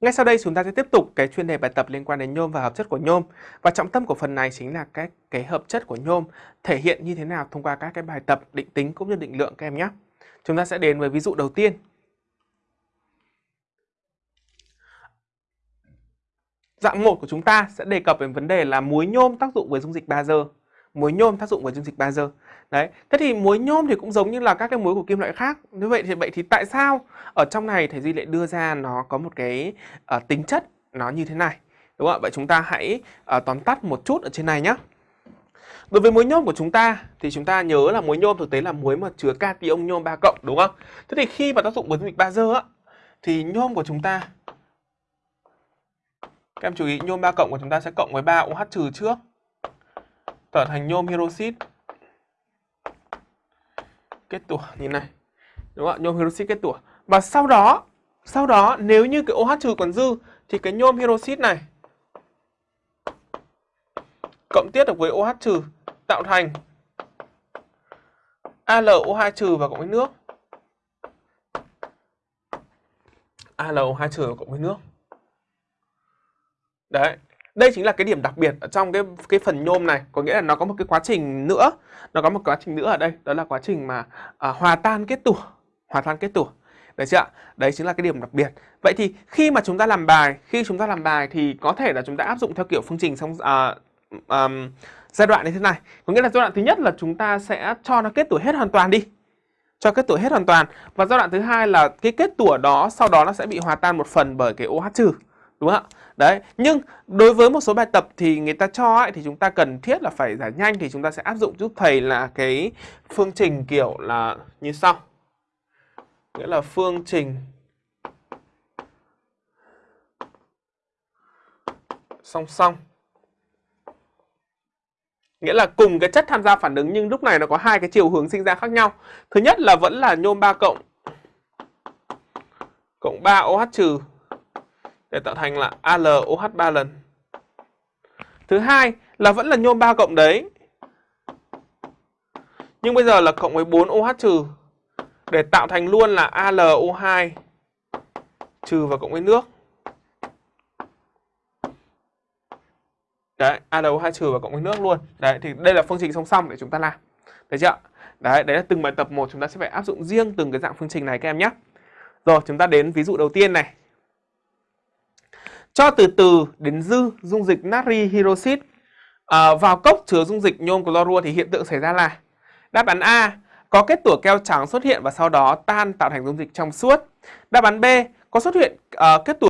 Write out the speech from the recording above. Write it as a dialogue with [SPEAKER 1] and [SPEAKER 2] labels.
[SPEAKER 1] Ngay sau đây chúng ta sẽ tiếp tục cái chuyên đề bài tập liên quan đến nhôm và hợp chất của nhôm. Và trọng tâm của phần này chính là các cái hợp chất của nhôm thể hiện như thế nào thông qua các cái bài tập định tính cũng như định lượng các em nhé. Chúng ta sẽ đến với ví dụ đầu tiên. Dạng 1 của chúng ta sẽ đề cập đến vấn đề là muối nhôm tác dụng với dung dịch bazơ. Muối nhôm tác dụng với dung dịch bazơ. Đấy, thế thì muối nhôm thì cũng giống như là các cái muối của kim loại khác. Như vậy thì vậy thì tại sao ở trong này thầy Duy lại đưa ra nó có một cái uh, tính chất nó như thế này. Đúng không ạ? Vậy chúng ta hãy uh, tóm tắt một chút ở trên này nhé. Đối với muối nhôm của chúng ta thì chúng ta nhớ là muối nhôm thực tế là muối mà chứa cation nhôm 3 cộng đúng không? Thế thì khi mà tác dụng với dung dịch bazơ á thì nhôm của chúng ta các em chú ý nhôm 3 cộng của chúng ta sẽ cộng với 3 OH trừ trước trở thành nhôm hydroxit kết tủa như này. Đúng không ạ? Nhôm hydroxit kết tủa. Và sau đó, sau đó nếu như cái OH trừ còn dư thì cái nhôm hydroxit này cộng tiết được với OH trừ tạo thành AlO2 trừ và cộng với nước. AlO2 trừ và cộng với nước. Đấy, đây chính là cái điểm đặc biệt ở trong cái cái phần nhôm này, có nghĩa là nó có một cái quá trình nữa, nó có một quá trình nữa ở đây, đó là quá trình mà à, hòa tan kết tủa, hòa tan kết tủa. Đấy chưa ạ? Đấy chính là cái điểm đặc biệt. Vậy thì khi mà chúng ta làm bài, khi chúng ta làm bài thì có thể là chúng ta áp dụng theo kiểu phương trình xong à, à, giai đoạn như thế này. Có nghĩa là giai đoạn thứ nhất là chúng ta sẽ cho nó kết tủa hết hoàn toàn đi. Cho kết tủa hết hoàn toàn. Và giai đoạn thứ hai là cái kết tủa đó sau đó nó sẽ bị hòa tan một phần bởi cái OH trừ. Đúng không ạ? Đấy, nhưng đối với một số bài tập thì người ta cho ấy, thì chúng ta cần thiết là phải giải nhanh thì chúng ta sẽ áp dụng giúp thầy là cái phương trình kiểu là như sau. Nghĩa là phương trình song song. Nghĩa là cùng cái chất tham gia phản ứng nhưng lúc này nó có hai cái chiều hướng sinh ra khác nhau. Thứ nhất là vẫn là nhôm 3 cộng cộng 3 OH trừ để tạo thành là AlOH 3 lần. Thứ hai là vẫn là nhôm 3 cộng đấy. Nhưng bây giờ là cộng với 4 OH trừ để tạo thành luôn là AlO2 trừ và cộng với nước. Đấy, AlO2 trừ và cộng với nước luôn. Đấy thì đây là phương trình song song để chúng ta làm. Thấy chưa? Đấy, đấy là từng bài tập một chúng ta sẽ phải áp dụng riêng từng cái dạng phương trình này các em nhé. Rồi, chúng ta đến ví dụ đầu tiên này. Cho từ từ đến dư dung dịch natri hydroxit à, vào cốc chứa dung dịch nhôm clorua thì hiện tượng xảy ra là Đáp án A có kết tủa keo trắng xuất hiện và sau đó tan tạo thành dung dịch trong suốt. Đáp án B có xuất hiện uh, kết tủa